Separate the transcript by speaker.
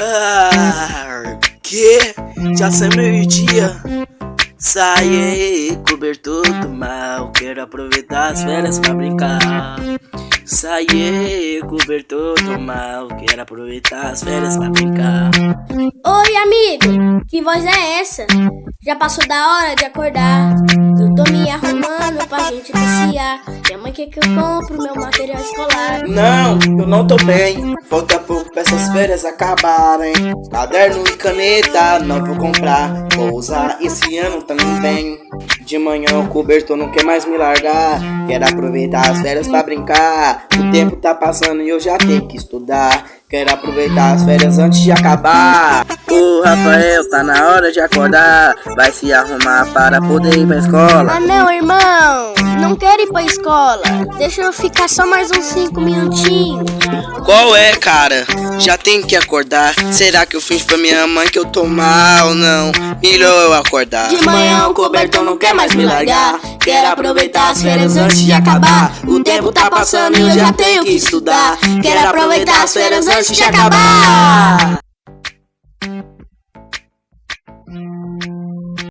Speaker 1: Ah, que? Já são meio-dia. Sai aí, cobertor do mal. Quero aproveitar as férias pra brincar. Sai aí, cobertor do mal. Quero aproveitar as férias pra brincar.
Speaker 2: Oi, amigo, que voz é essa? Já passou da hora de acordar. Eu tô me arrumando gente passear. Minha mãe quer que eu compro meu material escolar.
Speaker 1: Não, eu não tô bem. Falta pouco pra essas férias acabarem. Caderno e caneta, não vou comprar. Vou usar esse ano também. De manhã o cobertor não quer mais me largar. Quero aproveitar as férias pra brincar. O tempo tá passando e eu já tenho que estudar. Quero aproveitar as férias antes de acabar. O Rafael tá na hora de acordar. Vai se arrumar para poder ir pra escola.
Speaker 2: Ah não, irmão, não quero ir pra escola. Deixa eu ficar só mais uns 5 minutinhos.
Speaker 1: Qual é, cara? Já tenho que acordar. Será que eu finjo pra minha mãe que eu tô mal? Não, melhor eu acordar.
Speaker 2: De manhã o cobertor não quer mais me largar. Quero aproveitar as férias antes de acabar. O tempo tá passando e eu já tenho que estudar. Quero aproveitar as férias antes de acabar.